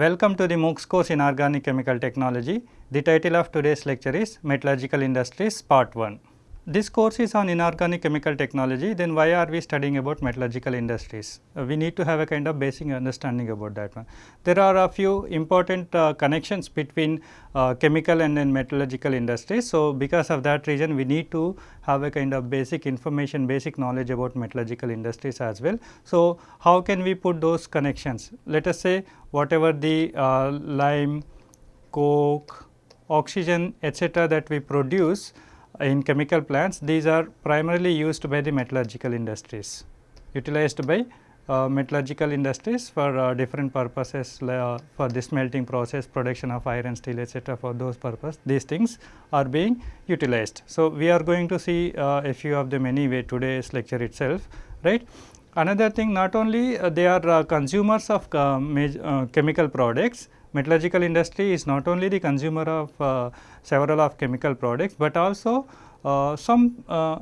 Welcome to the MOOCs course in Inorganic Chemical Technology. The title of today's lecture is Metallurgical Industries Part 1. This course is on inorganic chemical technology, then why are we studying about metallurgical industries? Uh, we need to have a kind of basic understanding about that one. There are a few important uh, connections between uh, chemical and then metallurgical industries. So, because of that reason we need to have a kind of basic information, basic knowledge about metallurgical industries as well. So, how can we put those connections? Let us say whatever the uh, lime, coke, oxygen etc., that we produce in chemical plants these are primarily used by the metallurgical industries utilized by uh, metallurgical industries for uh, different purposes uh, for the smelting process production of iron steel etc for those purpose these things are being utilized. So we are going to see uh, a few of them anyway today's lecture itself right? Another thing not only uh, they are uh, consumers of chemical products metallurgical industry is not only the consumer of uh, several of chemical products, but also uh, some uh,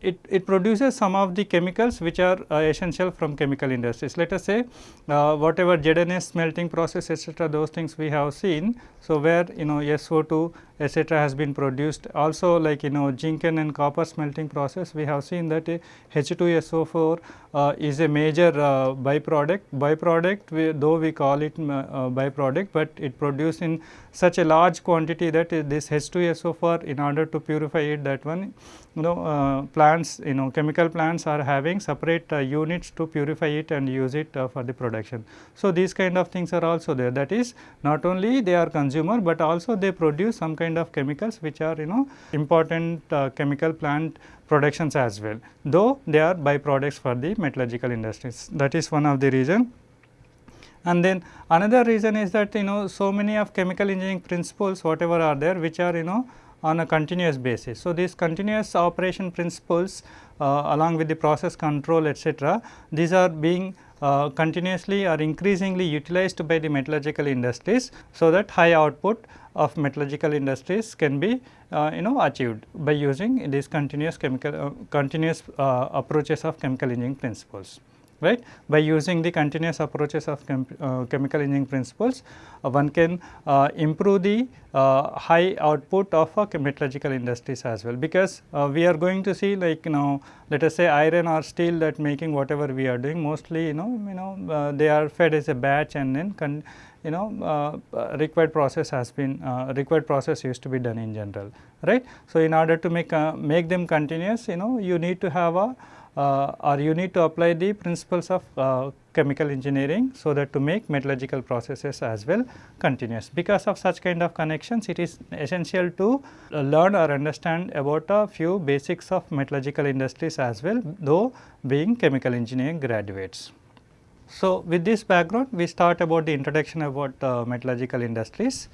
it, it produces some of the chemicals which are uh, essential from chemical industries. Let us say uh, whatever ZNS smelting process etc., those things we have seen. So, where you know SO2 etc., has been produced also like you know zinc and copper smelting process we have seen that H2SO4 uh, is a major uh, byproduct. Byproduct we, though we call it uh, byproduct, but it produced in such a large quantity that this H2SO4 in order to purify it that one you know uh, plants you know chemical plants are having separate uh, units to purify it and use it uh, for the production. So, these kind of things are also there that is not only they are consumer, but also they produce some kind of chemicals which are you know important chemical plant productions as well, though they are byproducts for the metallurgical industries. That is one of the reason. And then another reason is that you know so many of chemical engineering principles whatever are there which are you know on a continuous basis. So, these continuous operation principles uh, along with the process control etc., these are being uh, continuously or increasingly utilized by the metallurgical industries. So, that high output of metallurgical industries can be uh, you know achieved by using these continuous chemical uh, continuous uh, approaches of chemical engineering principles right. By using the continuous approaches of chem uh, chemical engineering principles, uh, one can uh, improve the uh, high output of uh, metallurgical industries as well. Because uh, we are going to see like you know let us say iron or steel that making whatever we are doing mostly you know you know they are fed as a batch and then you know required process has been required process used to be done in general right. So, in order to make make them continuous you know you need to have a uh, or you need to apply the principles of uh, chemical engineering so that to make metallurgical processes as well continuous. Because of such kind of connections it is essential to uh, learn or understand about a few basics of metallurgical industries as well though being chemical engineering graduates. So, with this background we start about the introduction about uh, metallurgical industries.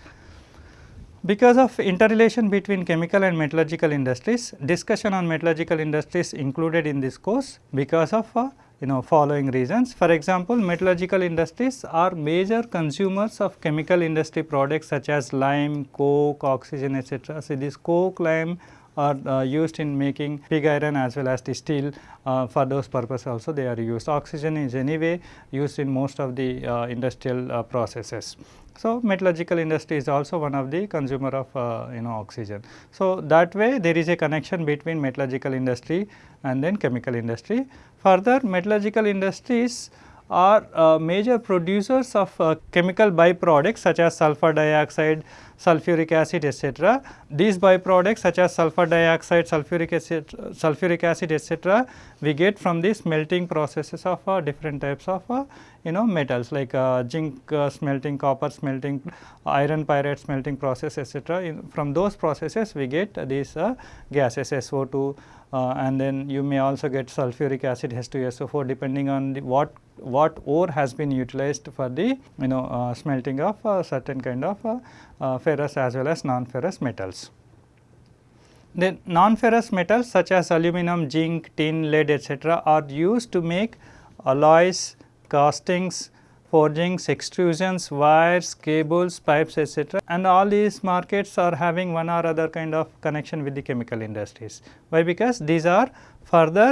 Because of interrelation between chemical and metallurgical industries, discussion on metallurgical industries included in this course because of uh, you know following reasons. For example, metallurgical industries are major consumers of chemical industry products such as lime, coke, oxygen etc. So, this coke, lime are uh, used in making pig iron as well as the steel uh, for those purposes also they are used. Oxygen is anyway used in most of the uh, industrial uh, processes. So, metallurgical industry is also one of the consumer of uh, you know oxygen. So, that way there is a connection between metallurgical industry and then chemical industry. Further metallurgical industries are uh, major producers of uh, chemical byproducts such as sulfur dioxide, sulfuric acid etc. These byproducts such as sulfur dioxide, sulfuric acid, sulfuric acid etc. we get from these melting processes of uh, different types of uh, you know metals like uh, zinc uh, smelting, copper smelting, iron pyrite smelting process etc. from those processes we get these uh, gases SO2 uh, and then you may also get sulfuric acid H2SO4 depending on what what ore has been utilized for the you know uh, smelting of uh, certain kind of uh, uh, ferrous as well as non-ferrous metals. Then non-ferrous metals such as aluminum, zinc, tin, lead etc., are used to make alloys, castings, forgings, extrusions, wires, cables, pipes etc. and all these markets are having one or other kind of connection with the chemical industries. Why? Because these are further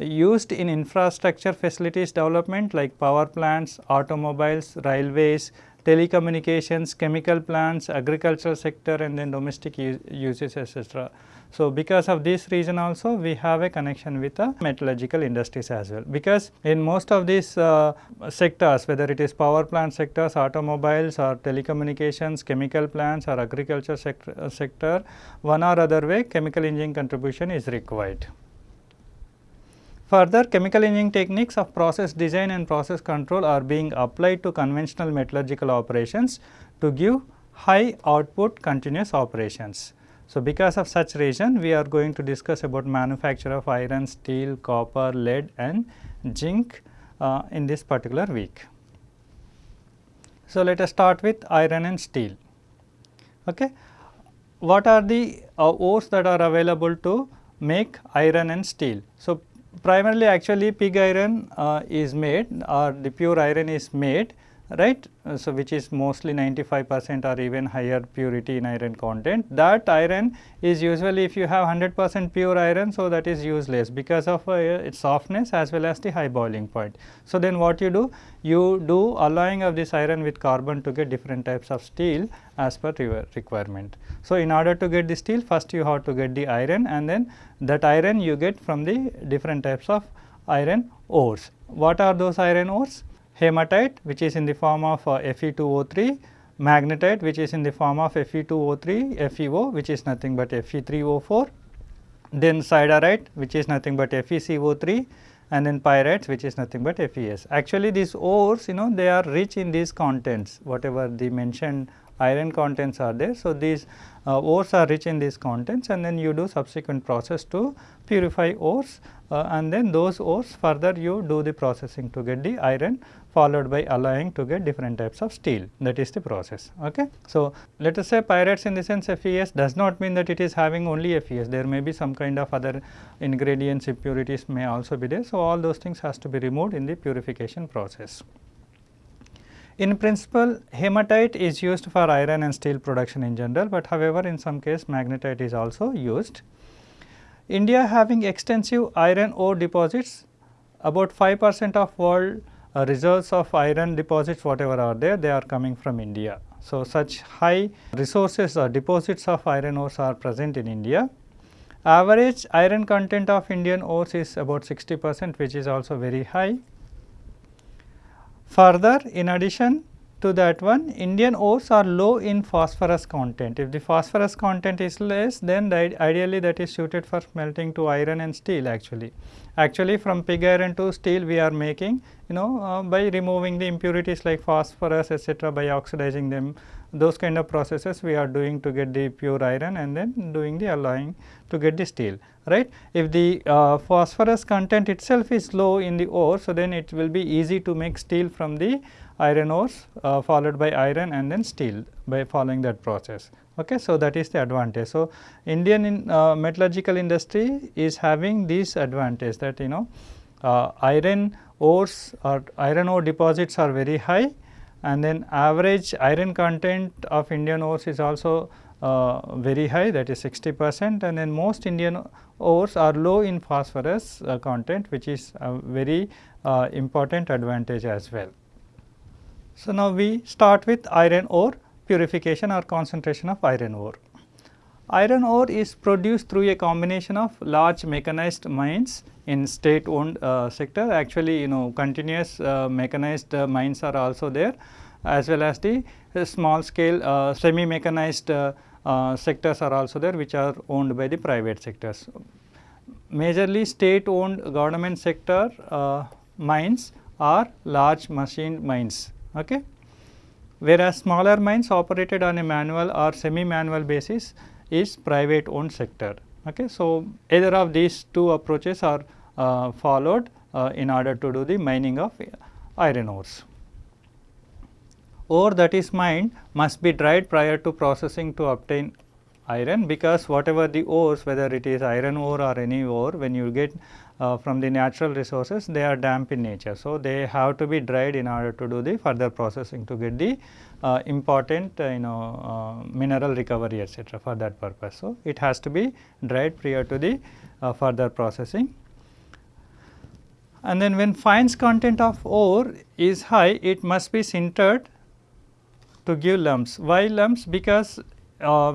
used in infrastructure facilities development like power plants, automobiles, railways, telecommunications, chemical plants, agricultural sector and then domestic uses etc. So, because of this reason also we have a connection with the metallurgical industries as well, because in most of these uh, sectors whether it is power plant sectors, automobiles or telecommunications, chemical plants or agriculture sector, sector one or other way chemical engineering contribution is required. Further chemical engineering techniques of process design and process control are being applied to conventional metallurgical operations to give high output continuous operations. So, because of such reason we are going to discuss about manufacture of iron, steel, copper, lead and zinc uh, in this particular week. So, let us start with iron and steel. Okay. What are the uh, ores that are available to make iron and steel? So, primarily actually pig iron uh, is made or the pure iron is made right. Uh, so, which is mostly 95 percent or even higher purity in iron content. That iron is usually if you have 100 percent pure iron, so that is useless because of uh, its softness as well as the high boiling point. So, then what you do? You do alloying of this iron with carbon to get different types of steel as per your requirement. So, in order to get the steel first you have to get the iron and then that iron you get from the different types of iron ores. What are those iron ores? Hematite which is in the form of uh, Fe2O3, magnetite which is in the form of Fe2O3 FeO which is nothing but Fe3O4, then siderite which is nothing but FeCO3 and then pyrites which is nothing but FeS. Actually these ores you know they are rich in these contents whatever the mentioned iron contents are there. So, these uh, ores are rich in these contents and then you do subsequent process to purify ores uh, and then those ores further you do the processing to get the iron followed by alloying to get different types of steel that is the process. Okay. So, let us say pyrites in the sense FeS does not mean that it is having only FeS there may be some kind of other ingredients impurities may also be there. So, all those things has to be removed in the purification process. In principle hematite is used for iron and steel production in general, but however, in some case magnetite is also used. India having extensive iron ore deposits about 5 percent of world uh, reserves of iron deposits whatever are there they are coming from India. So, such high resources or deposits of iron ores are present in India. Average iron content of Indian ores is about 60 percent which is also very high. Further. In addition to that one Indian ores are low in phosphorus content. If the phosphorus content is less then ideally that is suited for smelting to iron and steel actually. Actually from pig iron to steel we are making you know uh, by removing the impurities like phosphorus etc., by oxidizing them those kind of processes we are doing to get the pure iron and then doing the alloying to get the steel right. If the uh, phosphorus content itself is low in the ore so then it will be easy to make steel from the iron ores uh, followed by iron and then steel by following that process. Okay. So, that is the advantage. So, Indian in, uh, metallurgical industry is having this advantage that you know uh, iron ores or iron ore deposits are very high and then average iron content of Indian ores is also uh, very high that is 60 percent and then most Indian ores are low in phosphorus uh, content which is a very uh, important advantage as well. So, now we start with iron ore purification or concentration of iron ore. Iron ore is produced through a combination of large mechanized mines in state owned uh, sector actually you know continuous uh, mechanized uh, mines are also there as well as the small scale uh, semi mechanized uh, uh, sectors are also there which are owned by the private sectors. Majorly state owned government sector mines are large machine mines okay. whereas smaller mines operated on a manual or semi manual basis is private owned sector. Okay. So, either of these two approaches are uh, followed uh, in order to do the mining of iron ores. Ore that is mined must be dried prior to processing to obtain iron because whatever the ores whether it is iron ore or any ore when you get uh, from the natural resources they are damp in nature. So, they have to be dried in order to do the further processing to get the uh, important uh, you know uh, mineral recovery etc., for that purpose. So, it has to be dried prior to the uh, further processing. And then when fines content of ore is high it must be sintered to give lumps. Why lumps? Because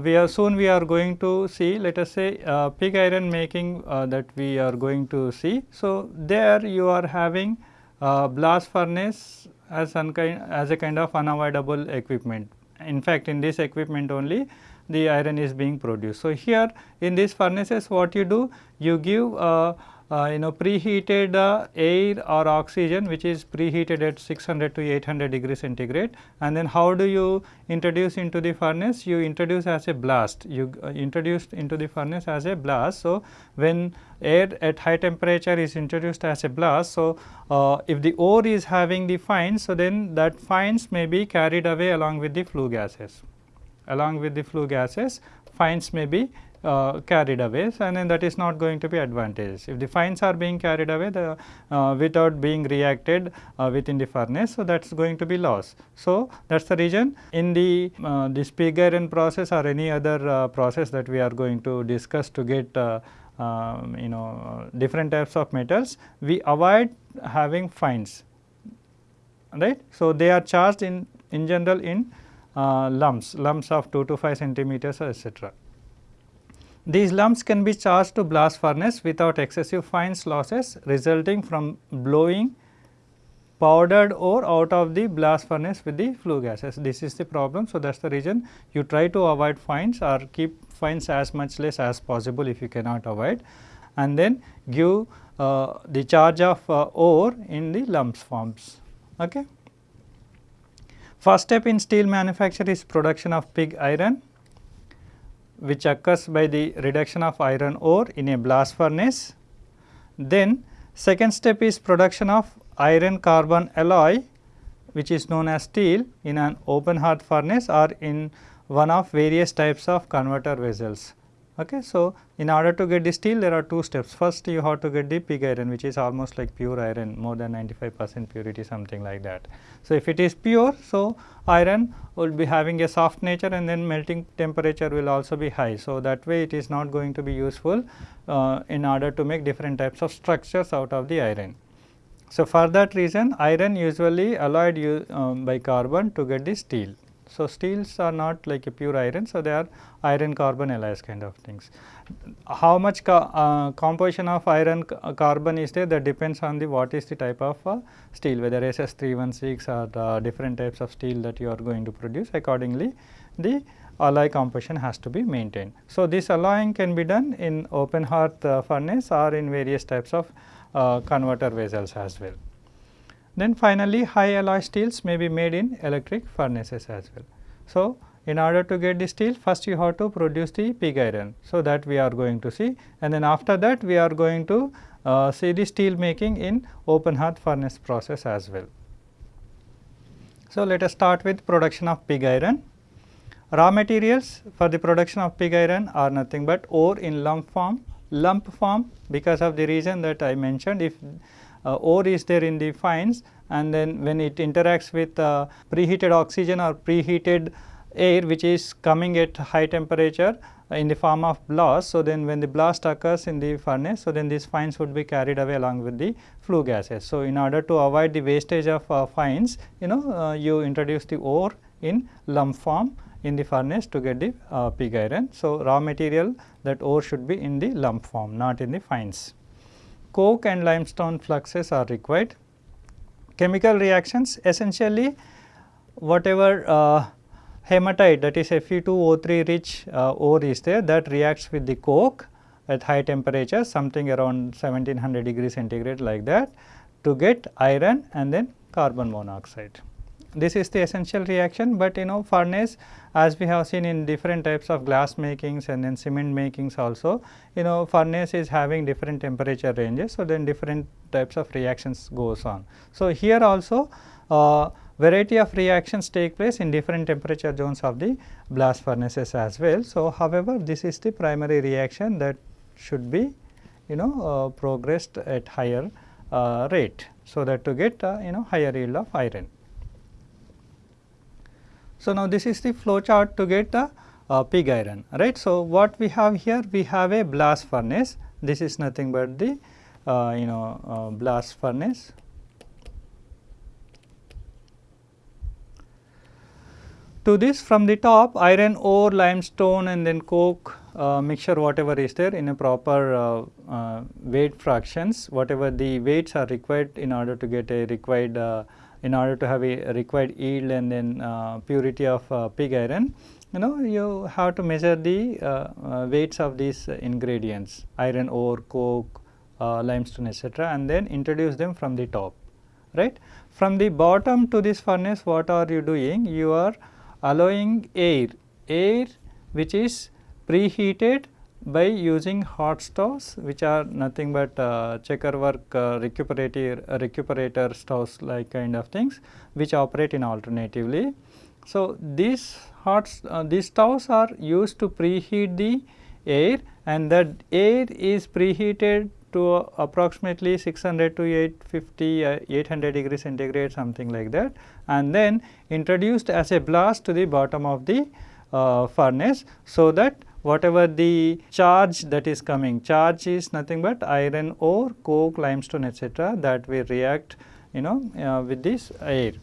we are soon we are going to see let us say uh, pig iron making uh, that we are going to see. So, there you are having uh, blast furnace as, as a kind of unavoidable equipment. In fact, in this equipment only the iron is being produced. So, here in these furnaces what you do you give uh, uh, you know preheated uh, air or oxygen which is preheated at 600 to 800 degree centigrade and then how do you introduce into the furnace you introduce as a blast you uh, introduced into the furnace as a blast. So, when air at high temperature is introduced as a blast. So, uh, if the ore is having the fines so then that fines may be carried away along with the flue gases along with the flue gases fines may be uh, carried away and then that is not going to be advantageous. If the fines are being carried away the, uh, without being reacted uh, within the furnace, so that is going to be loss. So, that is the reason in the uh, this pig process or any other uh, process that we are going to discuss to get uh, um, you know different types of metals, we avoid having fines right. So, they are charged in in general in lumps, lumps of 2 to 5 centimeters etc. These lumps can be charged to blast furnace without excessive fines losses resulting from blowing powdered ore out of the blast furnace with the flue gases. This is the problem. So, that is the reason you try to avoid fines or keep fines as much less as possible if you cannot avoid and then give uh, the charge of uh, ore in the lumps forms. Okay. First step in steel manufacture is production of pig iron which occurs by the reduction of iron ore in a blast furnace. Then second step is production of iron carbon alloy which is known as steel in an open hearth furnace or in one of various types of converter vessels. Okay. So, in order to get the steel there are two steps. First you have to get the pig iron which is almost like pure iron more than 95 percent purity something like that. So, if it is pure, so iron will be having a soft nature and then melting temperature will also be high. So, that way it is not going to be useful uh, in order to make different types of structures out of the iron. So, for that reason iron usually alloyed um, by carbon to get the steel. So, steels are not like a pure iron. So, they are iron carbon alloys kind of things. How much uh, composition of iron uh, carbon is there that depends on the what is the type of uh, steel whether SS 316 or uh, different types of steel that you are going to produce accordingly the alloy composition has to be maintained. So, this alloying can be done in open hearth uh, furnace or in various types of uh, converter vessels as well. Then finally, high alloy steels may be made in electric furnaces as well. So, in order to get the steel first you have to produce the pig iron. So, that we are going to see and then after that we are going to uh, see the steel making in open hearth furnace process as well. So, let us start with production of pig iron. Raw materials for the production of pig iron are nothing but ore in lump form, lump form because of the reason that I mentioned if ore is there in the fines and then when it interacts with uh, preheated oxygen or preheated air which is coming at high temperature in the form of blast. So, then when the blast occurs in the furnace, so then these fines would be carried away along with the flue gases. So, in order to avoid the wastage of uh, fines, you know uh, you introduce the ore in lump form in the furnace to get the uh, pig iron. So, raw material that ore should be in the lump form not in the fines coke and limestone fluxes are required. Chemical reactions essentially whatever uh, hematite that is Fe2O3 rich uh, ore is there that reacts with the coke at high temperature something around 1700 degree centigrade like that to get iron and then carbon monoxide. This is the essential reaction, but you know furnace as we have seen in different types of glass makings and then cement makings also, you know furnace is having different temperature ranges. So, then different types of reactions goes on. So, here also uh, variety of reactions take place in different temperature zones of the blast furnaces as well. So, however, this is the primary reaction that should be you know uh, progressed at higher uh, rate. So, that to get uh, you know higher yield of iron. So, now this is the flow chart to get the uh, pig iron right. So, what we have here we have a blast furnace this is nothing but the uh, you know uh, blast furnace. to this from the top iron ore, limestone and then coke uh, mixture whatever is there in a proper uh, uh, weight fractions whatever the weights are required in order to get a required in order to have a required yield and then uh, purity of uh, pig iron you know you have to measure the weights of these ingredients iron ore, coke, limestone etc. and then introduce them from the top right. From the bottom to this furnace what are you doing? You are allowing air, air which is preheated by using hot stoves which are nothing but uh, checker work uh, recuperator, uh, recuperator stoves like kind of things which operate in alternatively. So, these hot uh, these stoves are used to preheat the air and that air is preheated to approximately 600 to 850 uh, 800 degree centigrade something like that and then introduced as a blast to the bottom of the uh, furnace. So, that whatever the charge that is coming charge is nothing but iron ore, coke, limestone etc. that will react you know uh, with this air.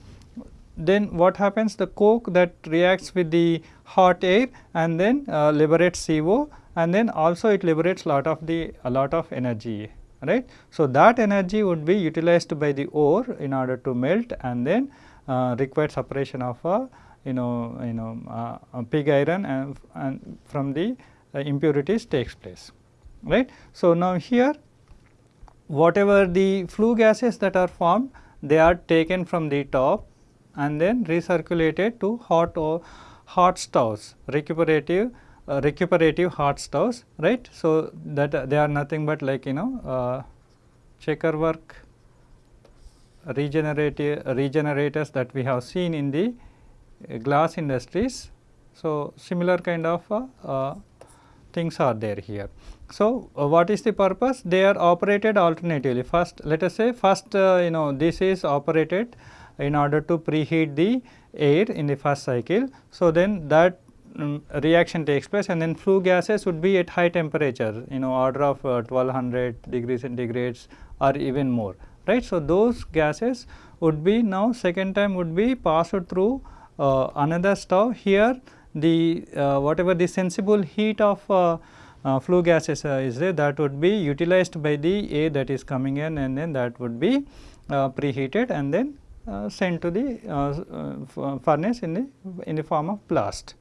Then what happens the coke that reacts with the hot air and then uh, liberates CO and then also it liberates lot of the a lot of energy right. So, that energy would be utilized by the ore in order to melt and then uh, separation of a you know you know uh, pig iron and, and from the uh, impurities takes place right. So, now here whatever the flue gases that are formed they are taken from the top and then recirculated to hot or hot stoves recuperative uh, recuperative hot stoves right. So, that uh, they are nothing but like you know uh, checker work regenerative regenerators that we have seen in the glass industries. So, similar kind of uh, uh, things are there here. So, what is the purpose? They are operated alternatively. First let us say first you know this is operated in order to preheat the air in the first cycle. So, then that um, reaction takes place and then flue gases would be at high temperature you know order of uh, 1200 degrees centigrades or even more right. So, those gases would be now second time would be passed through uh, another stove here the uh, whatever the sensible heat of uh, uh, flue gases uh, is there that would be utilized by the air that is coming in and then that would be preheated and then sent to the furnace in the in the form of blast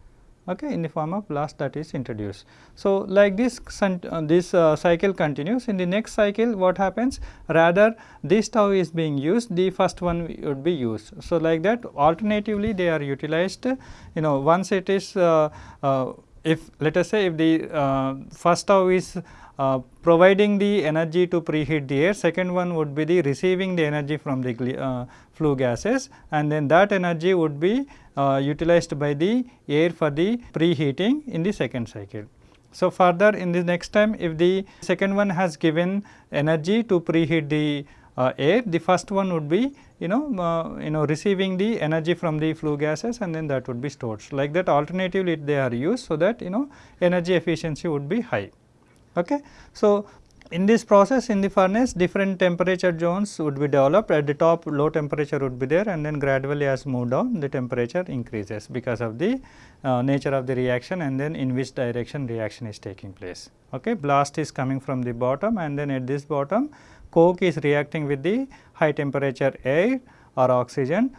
okay, in the form of blast that is introduced. So, like this uh, this uh, cycle continues in the next cycle what happens rather this stove is being used the first one would be used. So, like that alternatively they are utilized you know once it is uh, uh if let us say if the uh, first stove is uh, providing the energy to preheat the air, second one would be the receiving the energy from the uh, flue gases and then that energy would be uh, utilized by the air for the preheating in the second cycle. So, further in the next time if the second one has given energy to preheat the uh, air, the first one would be you know uh, you know receiving the energy from the flue gases and then that would be stored. So, like that alternatively they are used so that you know energy efficiency would be high. Okay. So, in this process in the furnace different temperature zones would be developed at the top low temperature would be there and then gradually as move down the temperature increases because of the uh, nature of the reaction and then in which direction reaction is taking place. Okay. Blast is coming from the bottom and then at this bottom coke is reacting with the high temperature air or oxygen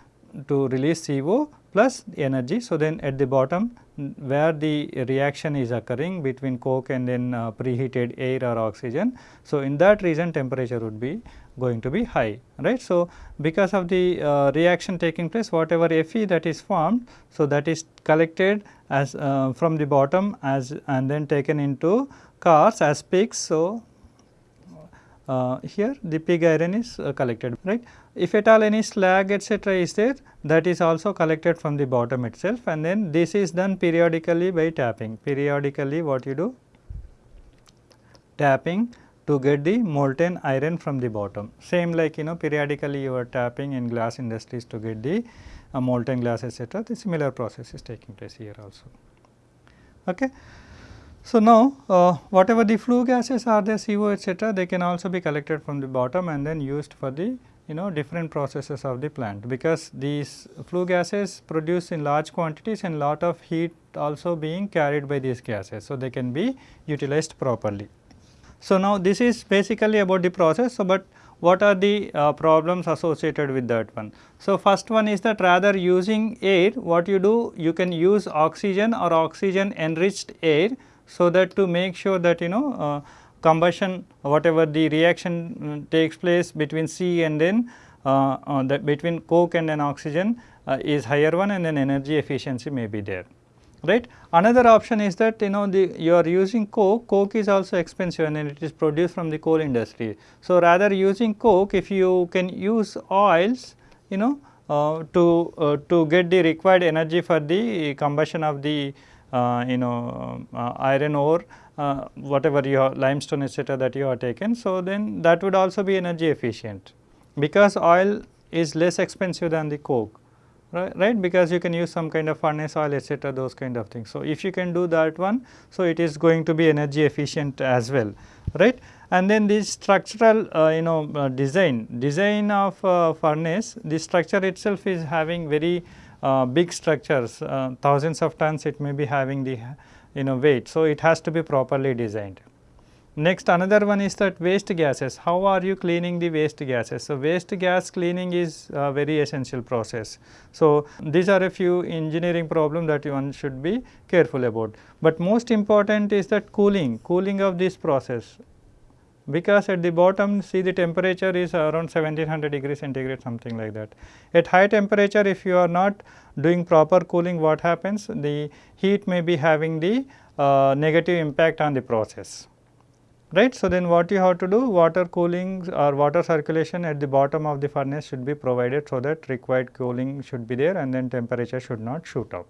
to release CO plus energy. So, then at the bottom where the reaction is occurring between coke and then uh, preheated air or oxygen. So, in that region temperature would be going to be high right. So, because of the uh, reaction taking place whatever Fe that is formed. So, that is collected as uh, from the bottom as and then taken into cars as pigs. So, uh, here the pig iron is uh, collected right. If at all any slag etc., is there that is also collected from the bottom itself and then this is done periodically by tapping periodically what you do tapping to get the molten iron from the bottom same like you know periodically you are tapping in glass industries to get the uh, molten glass etc. the similar process is taking place here also. Okay. So, now uh, whatever the flue gases are there CO etcetera they can also be collected from the bottom and then used for the you know different processes of the plant because these flue gases produce in large quantities and lot of heat also being carried by these gases. So, they can be utilized properly. So, now this is basically about the process. So, but what are the uh, problems associated with that one. So, first one is that rather using air what you do you can use oxygen or oxygen enriched air. So, that to make sure that you know uh, combustion whatever the reaction uh, takes place between C and then uh, between coke and then oxygen is higher one and then energy efficiency may be there right. Another option is that you know the you are using coke, coke is also expensive and it is produced from the coal industry. So, rather using coke if you can use oils you know uh, to uh, to get the required energy for the combustion of the you know uh, iron ore uh, whatever your limestone etc., that you have taken. So, then that would also be energy efficient because oil is less expensive than the coke right, right because you can use some kind of furnace oil etc., those kind of things. So, if you can do that one, so it is going to be energy efficient as well right. And then this structural uh, you know uh, design, design of uh, furnace, the structure itself is having very uh, big structures, uh, thousands of tons it may be having the you know weight. So, it has to be properly designed. Next another one is that waste gases, how are you cleaning the waste gases? So, waste gas cleaning is a very essential process. So, these are a few engineering problem that one should be careful about. But most important is that cooling, cooling of this process because at the bottom see the temperature is around 1700 degree centigrade something like that. At high temperature if you are not doing proper cooling what happens the heat may be having the uh, negative impact on the process right. So, then what you have to do water cooling or water circulation at the bottom of the furnace should be provided so that required cooling should be there and then temperature should not shoot up.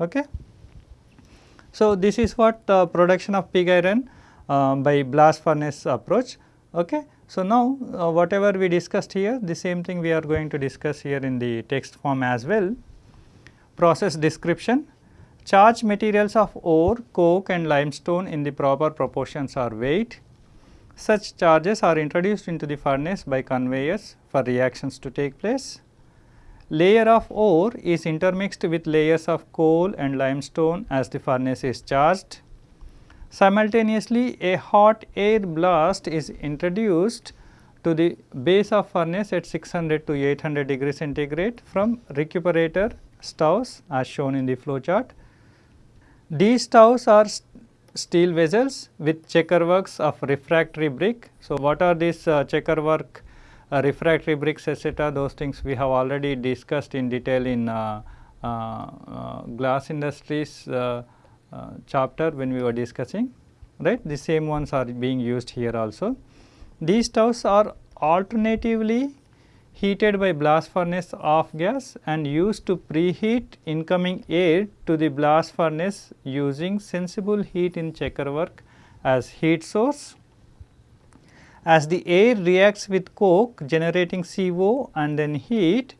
Okay. So, this is what uh, production of pig iron uh, by blast furnace approach. Okay. So, now uh, whatever we discussed here the same thing we are going to discuss here in the text form as well. Process description charge materials of ore, coke and limestone in the proper proportions are weight. Such charges are introduced into the furnace by conveyors for reactions to take place. Layer of ore is intermixed with layers of coal and limestone as the furnace is charged. Simultaneously, a hot air blast is introduced to the base of furnace at 600 to 800 degree centigrade from recuperator stoves as shown in the flow chart. These stoves are steel vessels with checker works of refractory brick. So, what are these uh, checker work uh, refractory bricks etc. those things we have already discussed in detail in uh, uh, uh glass industries uh, chapter when we were discussing right the same ones are being used here also. These stoves are alternatively heated by blast furnace off gas and used to preheat incoming air to the blast furnace using sensible heat in checker work as heat source. As the air reacts with coke generating CO and then heat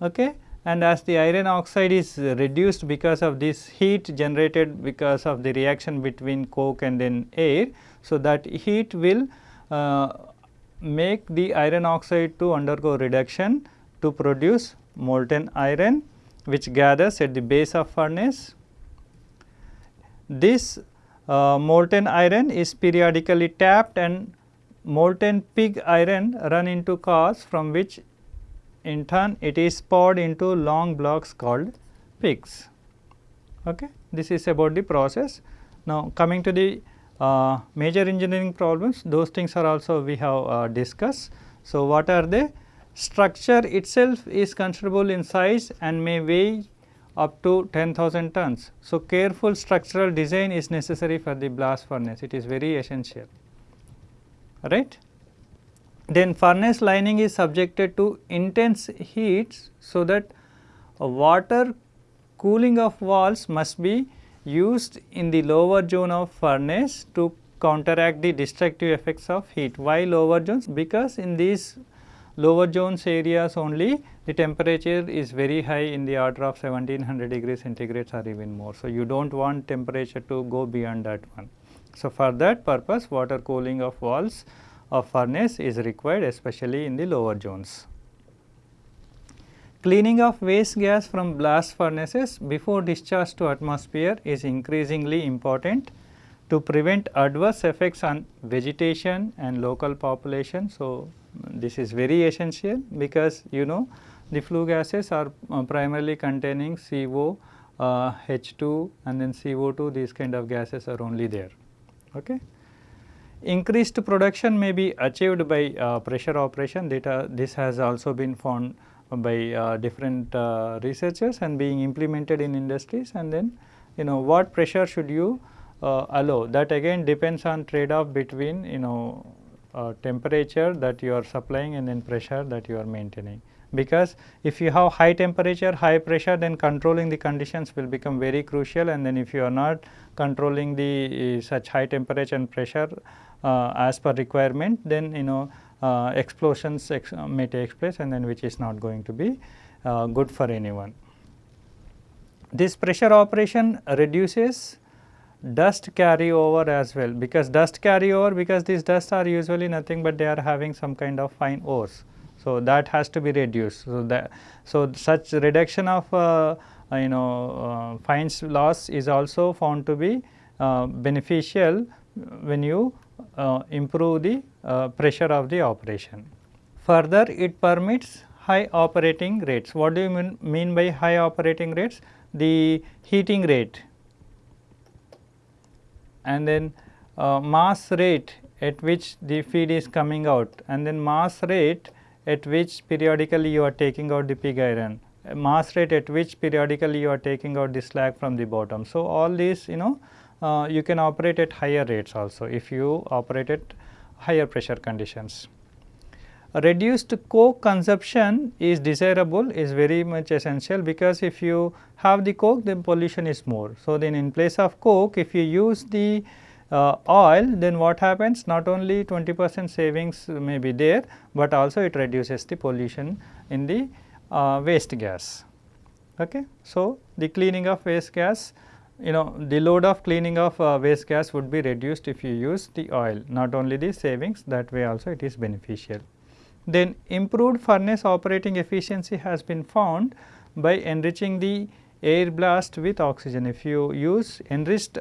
okay, and as the iron oxide is reduced because of this heat generated because of the reaction between coke and then air. So, that heat will uh, make the iron oxide to undergo reduction to produce molten iron which gathers at the base of furnace. This uh, molten iron is periodically tapped and molten pig iron run into cars from which in turn it is poured into long blocks called pigs. Okay. This is about the process. Now, coming to the uh, major engineering problems those things are also we have uh, discussed. So, what are they? Structure itself is considerable in size and may weigh up to 10,000 tons. So, careful structural design is necessary for the blast furnace it is very essential right. Then furnace lining is subjected to intense heats so that water cooling of walls must be used in the lower zone of furnace to counteract the destructive effects of heat. Why lower zones? Because in these lower zones areas only the temperature is very high in the order of 1700 degrees centigrade or even more. So, you do not want temperature to go beyond that one. So, for that purpose water cooling of walls of furnace is required especially in the lower zones. Cleaning of waste gas from blast furnaces before discharge to atmosphere is increasingly important to prevent adverse effects on vegetation and local population. So, this is very essential because you know the flue gases are uh, primarily containing CO, uh, H2 and then CO2 these kind of gases are only there. Okay. Increased production may be achieved by uh, pressure operation data. This has also been found by uh, different uh, researchers and being implemented in industries. And then you know what pressure should you uh, allow? That again depends on trade off between you know uh, temperature that you are supplying and then pressure that you are maintaining. Because if you have high temperature high pressure then controlling the conditions will become very crucial. And then if you are not controlling the uh, such high temperature and pressure as per requirement then you know uh, explosions ex may take place and then which is not going to be uh, good for anyone. This pressure operation reduces dust carryover as well because dust carryover because these dust are usually nothing but they are having some kind of fine ores. So, that has to be reduced. So, that so such reduction of uh, you know uh, fines loss is also found to be uh, beneficial when you uh, improve the uh, pressure of the operation. Further it permits high operating rates. What do you mean, mean by high operating rates? The heating rate and then uh, mass rate at which the feed is coming out and then mass rate at which periodically you are taking out the pig iron, mass rate at which periodically you are taking out the slag from the bottom. So, all these you know uh, you can operate at higher rates also if you operate at higher pressure conditions. Reduced coke consumption is desirable is very much essential because if you have the coke then pollution is more. So, then in place of coke if you use the uh, oil then what happens not only 20 percent savings may be there, but also it reduces the pollution in the uh, waste gas. Okay. So, the cleaning of waste gas you know the load of cleaning of uh, waste gas would be reduced if you use the oil not only the savings that way also it is beneficial. Then improved furnace operating efficiency has been found by enriching the air blast with oxygen. If you use enriched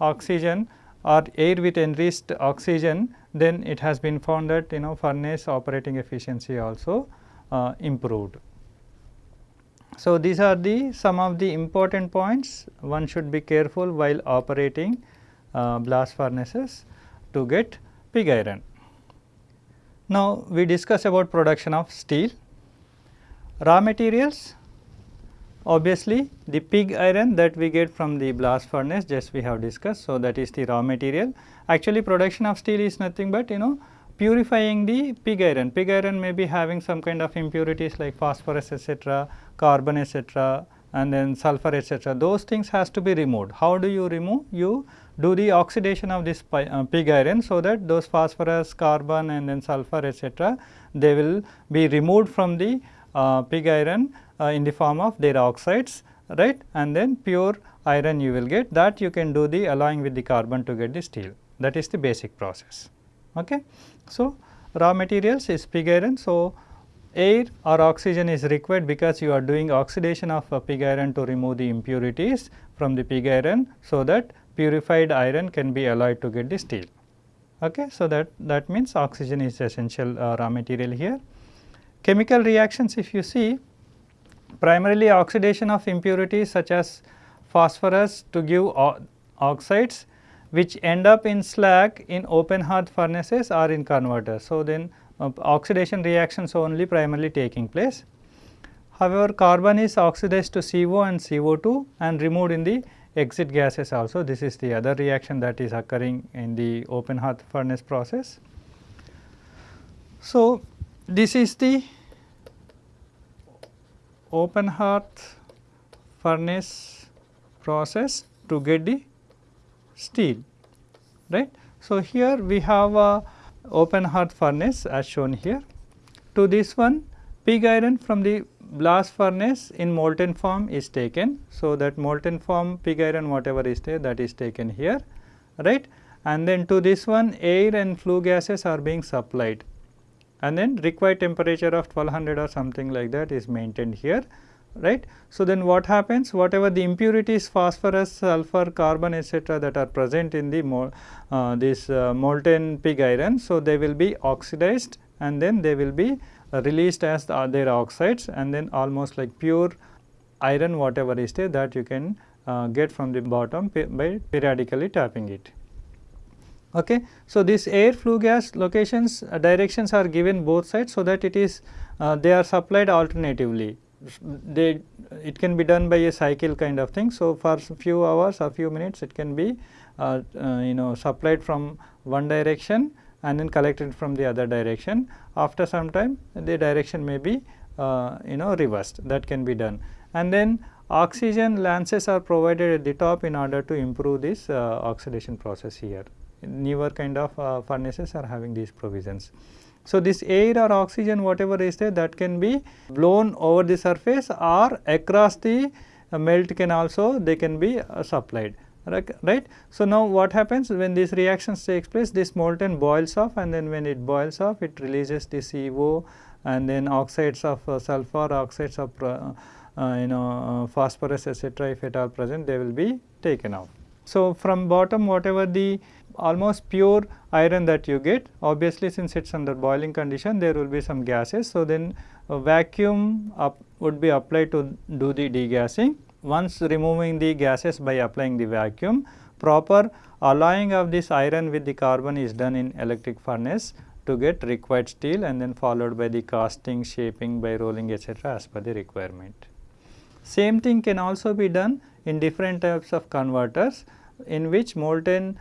oxygen or air with enriched oxygen then it has been found that you know furnace operating efficiency also uh, improved. So, these are the some of the important points one should be careful while operating uh, blast furnaces to get pig iron. Now, we discuss about production of steel. Raw materials obviously the pig iron that we get from the blast furnace just we have discussed. So, that is the raw material. Actually production of steel is nothing but you know purifying the pig iron. Pig iron may be having some kind of impurities like phosphorus etc., carbon etc., and then sulfur etc. Those things has to be removed. How do you remove? You do the oxidation of this uh, pig iron so that those phosphorus, carbon and then sulfur etc. they will be removed from the uh, pig iron uh, in the form of their oxides right and then pure iron you will get that you can do the alloying with the carbon to get the steel that is the basic process. Okay. So, raw materials is pig iron. So, air or oxygen is required because you are doing oxidation of a pig iron to remove the impurities from the pig iron. So, that purified iron can be alloyed to get the steel. Okay. So, that, that means oxygen is essential uh, raw material here. Chemical reactions if you see primarily oxidation of impurities such as phosphorus to give oxides which end up in slag in open hearth furnaces or in converters. So, then uh, oxidation reactions only primarily taking place. However, carbon is oxidized to CO and CO2 and removed in the exit gases also. This is the other reaction that is occurring in the open hearth furnace process. So, this is the open hearth furnace process to get the steel right. So, here we have a open hearth furnace as shown here. To this one pig iron from the blast furnace in molten form is taken. So, that molten form pig iron whatever is there that is taken here right and then to this one air and flue gases are being supplied and then required temperature of 1200 or something like that is maintained here right. So, then what happens whatever the impurities phosphorus, sulfur, carbon etcetera that are present in the mo uh, this uh, molten pig iron. So, they will be oxidized and then they will be uh, released as the, their oxides and then almost like pure iron whatever is there that you can uh, get from the bottom by periodically tapping it. Okay. So, this air flue gas locations uh, directions are given both sides so that it is uh, they are supplied alternatively they it can be done by a cycle kind of thing. So, for few hours or few minutes it can be uh, uh, you know supplied from one direction and then collected from the other direction. After some time the direction may be uh, you know reversed that can be done and then oxygen lances are provided at the top in order to improve this uh, oxidation process here. Newer kind of uh, furnaces are having these provisions. So, this air or oxygen whatever is there that can be blown over the surface or across the uh, melt can also they can be uh, supplied right. So, now what happens when these reactions takes place this molten boils off and then when it boils off it releases the CO and then oxides of uh, sulfur, oxides of uh, uh you know uh, phosphorus etc. if at all present they will be taken out. So, from bottom whatever the almost pure iron that you get obviously since it is under boiling condition there will be some gases. So, then vacuum would be applied to do the degassing. Once removing the gases by applying the vacuum proper alloying of this iron with the carbon is done in electric furnace to get required steel and then followed by the casting, shaping by rolling etc., as per the requirement. Same thing can also be done in different types of converters in which molten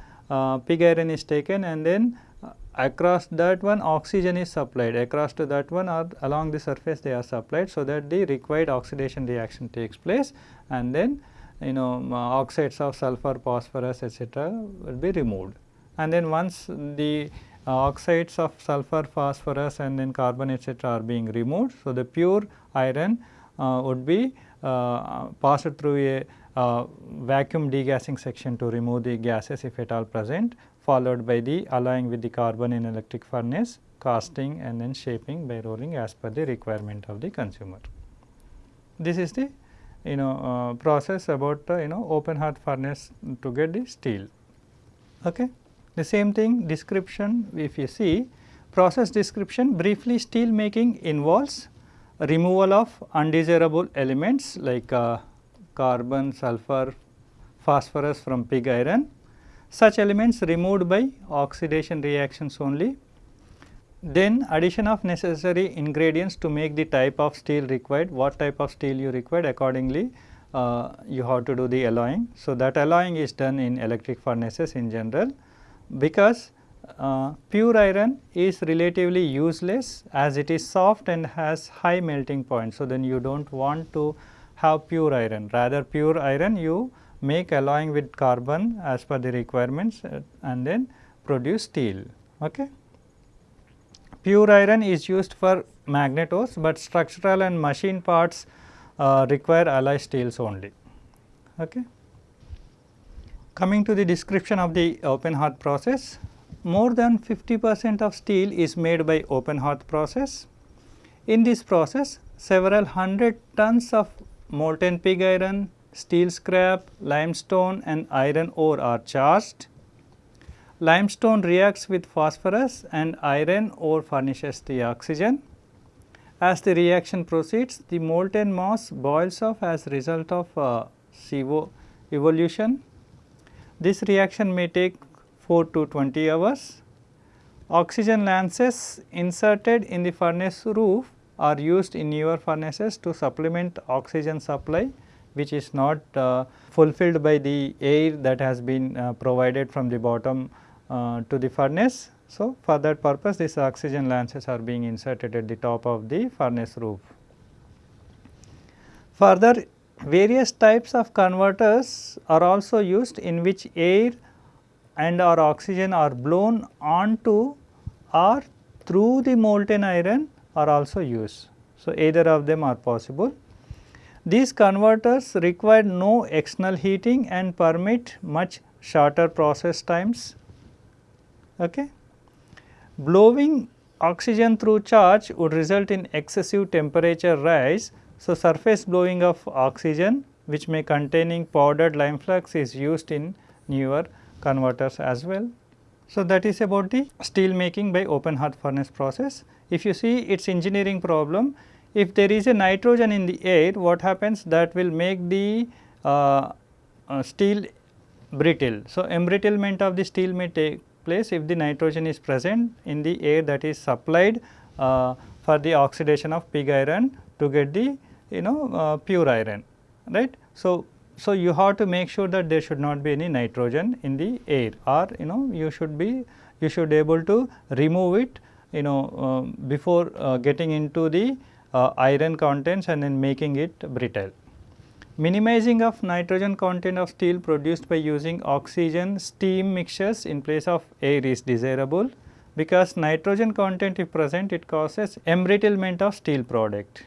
pig iron is taken and then uh, across that one oxygen is supplied across to that one or along the surface they are supplied so that the required oxidation reaction takes place and then you know uh, oxides of sulfur, phosphorus etc. will be removed. And then once the uh, oxides of sulfur, phosphorus and then carbon etc. are being removed. So, the pure iron uh, would be uh, passed through a uh, vacuum degassing section to remove the gases if at all present followed by the alloying with the carbon in electric furnace, casting and then shaping by rolling as per the requirement of the consumer. This is the you know uh, process about uh, you know open hearth furnace to get the steel. Okay. The same thing description if you see process description briefly steel making involves removal of undesirable elements like uh, carbon, sulfur, phosphorus from pig iron. Such elements removed by oxidation reactions only. Then addition of necessary ingredients to make the type of steel required, what type of steel you required accordingly uh, you have to do the alloying. So, that alloying is done in electric furnaces in general because uh, pure iron is relatively useless as it is soft and has high melting point. So, then you do not want to have pure iron rather pure iron you make alloying with carbon as per the requirements uh, and then produce steel. Okay. Pure iron is used for magnetos, but structural and machine parts uh, require alloy steels only. Okay. Coming to the description of the open hearth process, more than 50 percent of steel is made by open hearth process. In this process, several hundred tons of molten pig iron, steel scrap, limestone and iron ore are charged. Limestone reacts with phosphorus and iron ore furnishes the oxygen. As the reaction proceeds, the molten mass boils off as a result of uh, CO evolution. This reaction may take 4 to 20 hours. Oxygen lances inserted in the furnace roof are used in newer furnaces to supplement oxygen supply which is not uh, fulfilled by the air that has been uh, provided from the bottom uh, to the furnace. So, for that purpose these oxygen lances are being inserted at the top of the furnace roof. Further various types of converters are also used in which air and or oxygen are blown onto or through the molten iron are also used. So, either of them are possible. These converters require no external heating and permit much shorter process times. Okay. Blowing oxygen through charge would result in excessive temperature rise. So, surface blowing of oxygen which may containing powdered lime flux is used in newer converters as well. So, that is about the steel making by open hearth furnace process. If you see its engineering problem, if there is a nitrogen in the air, what happens that will make the uh, uh, steel brittle. So, embrittlement of the steel may take place if the nitrogen is present in the air that is supplied uh, for the oxidation of pig iron to get the you know uh, pure iron right. So, so you have to make sure that there should not be any nitrogen in the air or you know you should be you should able to remove it you know uh, before uh, getting into the uh, iron contents and then making it brittle. Minimizing of nitrogen content of steel produced by using oxygen steam mixtures in place of air is desirable because nitrogen content if present it causes embrittlement of steel product.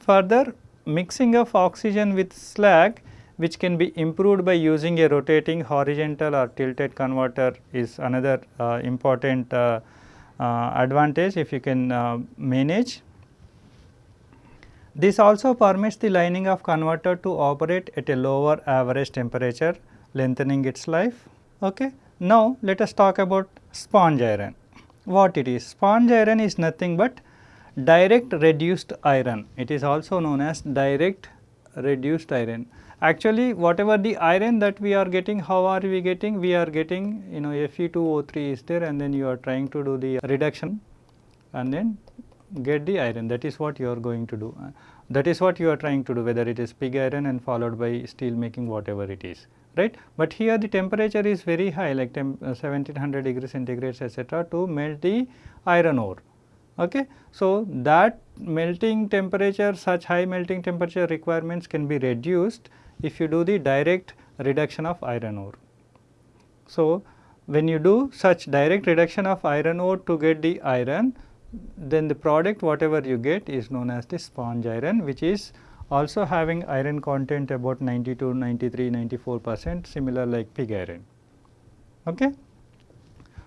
Further mixing of oxygen with slag which can be improved by using a rotating horizontal or tilted converter is another uh, important uh, uh, advantage if you can uh, manage this also permits the lining of converter to operate at a lower average temperature lengthening its life. Okay. Now, let us talk about sponge iron. What it is? Sponge iron is nothing but direct reduced iron. It is also known as direct reduced iron. Actually, whatever the iron that we are getting, how are we getting? We are getting you know Fe2O3 is there and then you are trying to do the reduction and then get the iron that is what you are going to do. Uh, that is what you are trying to do whether it is pig iron and followed by steel making whatever it is right. But here the temperature is very high like uh, 1700 degrees centigrade etc., to melt the iron ore. Okay. So, that melting temperature such high melting temperature requirements can be reduced if you do the direct reduction of iron ore. So, when you do such direct reduction of iron ore to get the iron then the product whatever you get is known as the sponge iron which is also having iron content about 92, 93, 94 percent similar like pig iron. Okay.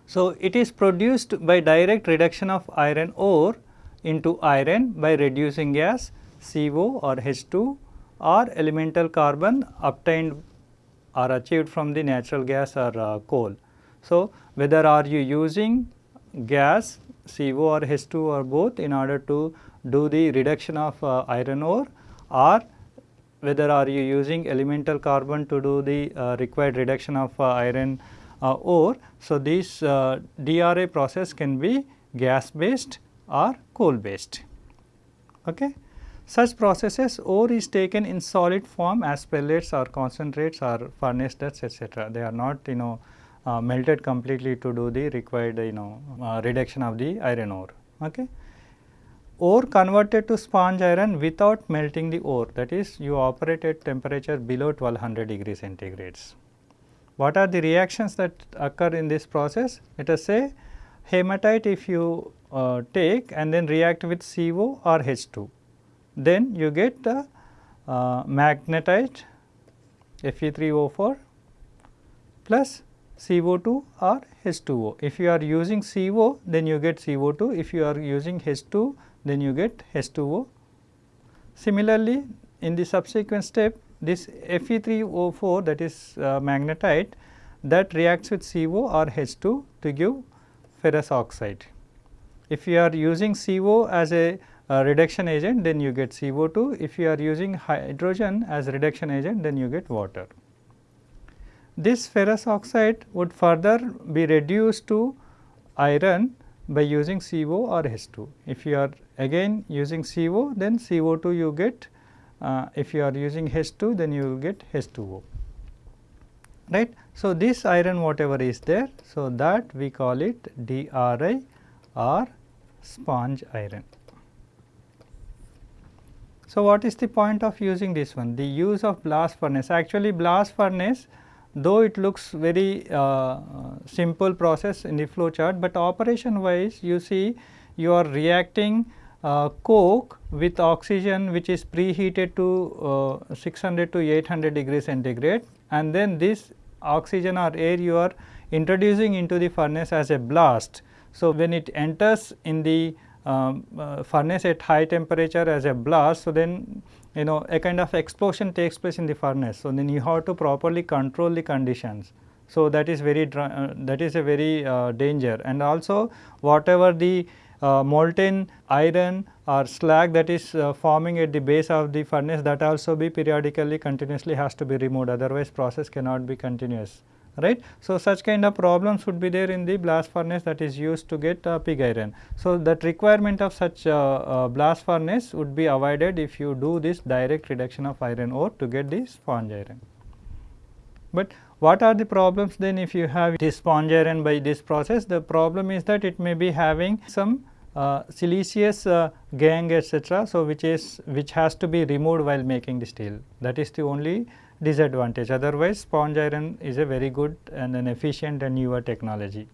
So, it is produced by direct reduction of iron ore into iron by reducing gas CO or H2 or elemental carbon obtained or achieved from the natural gas or uh, coal. So, whether are you using gas CO or H2 or both in order to do the reduction of uh, iron ore or whether are you using elemental carbon to do the uh, required reduction of uh, iron uh, ore. So, this uh, DRI process can be gas based or coal based. Okay. Such processes ore is taken in solid form as pellets or concentrates or furnace ducts etc. They are not you know uh, melted completely to do the required you know uh, reduction of the iron ore. Okay. Ore converted to sponge iron without melting the ore that is you operate at temperature below 1200 degrees centigrades. What are the reactions that occur in this process? Let us say hematite if you uh, take and then react with CO or H2, then you get the uh, magnetite Fe3O4 plus CO2 or H2O. If you are using CO then you get CO2, if you are using H2 then you get H2O. Similarly, in the subsequent step this Fe3O4 that is uh, magnetite that reacts with CO or H2 to give ferrous oxide. If you are using CO as a uh, reduction agent then you get CO2, if you are using hydrogen as reduction agent then you get water. This ferrous oxide would further be reduced to iron by using CO or H2. If you are again using CO then CO2 you get, uh, if you are using H2 then you will get H2O right. So, this iron whatever is there, so that we call it DRI or sponge iron. So, what is the point of using this one? The use of blast furnace actually blast furnace though it looks very uh, simple process in the flow chart, but operation wise you see you are reacting uh, coke with oxygen which is preheated to uh, 600 to 800 degrees centigrade and then this oxygen or air you are introducing into the furnace as a blast. So, when it enters in the furnace at high temperature as a blast, so then you know a kind of explosion takes place in the furnace. So, then you have to properly control the conditions. So, that is very uh, that is a very uh, danger and also whatever the uh, molten iron or slag that is uh, forming at the base of the furnace that also be periodically continuously has to be removed otherwise process cannot be continuous right. So, such kind of problems would be there in the blast furnace that is used to get uh, pig iron. So, that requirement of such uh, uh, blast furnace would be avoided if you do this direct reduction of iron ore to get the sponge iron. But what are the problems then if you have this sponge iron by this process? The problem is that it may be having some uh, siliceous uh, gangue etc. So, which is which has to be removed while making the steel that is the only disadvantage otherwise sponge iron is a very good and an efficient and newer technology.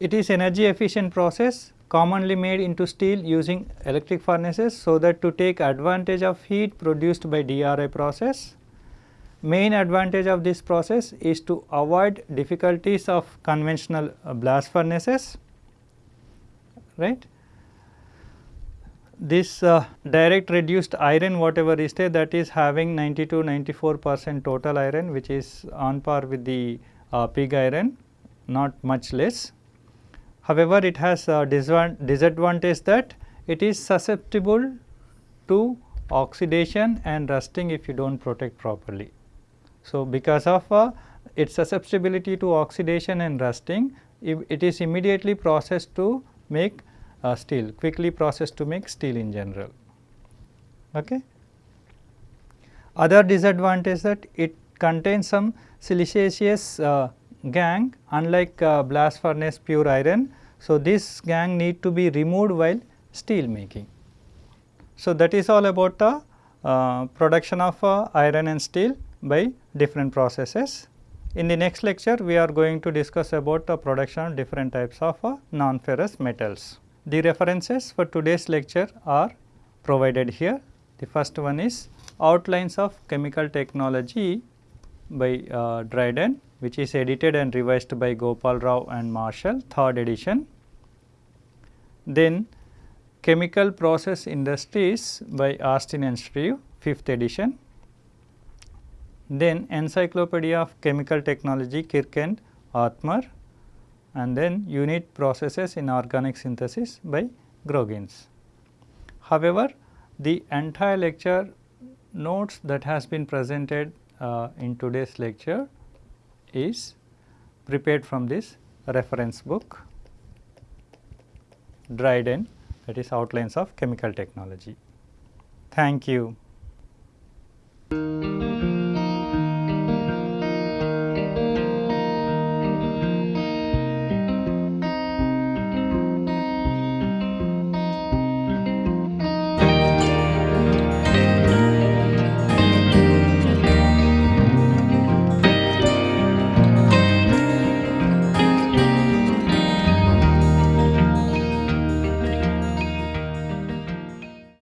It is energy efficient process commonly made into steel using electric furnaces so that to take advantage of heat produced by DRI process main advantage of this process is to avoid difficulties of conventional uh, blast furnaces right. This uh, direct reduced iron whatever is there that is having 90 to 94 percent total iron which is on par with the uh, pig iron not much less. However, it has a disadvantage that it is susceptible to oxidation and rusting if you do not protect properly. So, because of uh, its susceptibility to oxidation and rusting, it is immediately processed to make uh, steel, quickly processed to make steel in general. Okay. Other disadvantage that it contains some siliceous uh, gangue unlike uh, blast furnace pure iron. So, this gangue need to be removed while steel making. So, that is all about the uh, production of uh, iron and steel by different processes. In the next lecture, we are going to discuss about the production of different types of uh, non-ferrous metals. The references for today's lecture are provided here. The first one is Outlines of Chemical Technology by uh, Dryden which is edited and revised by Gopal Rao and Marshall third edition. Then Chemical Process Industries by Austin and Shreve fifth edition then Encyclopedia of Chemical Technology Kirk and and then Unit Processes in Organic Synthesis by Groggins. However, the entire lecture notes that has been presented uh, in today's lecture is prepared from this reference book Dryden that is outlines of chemical technology. Thank you.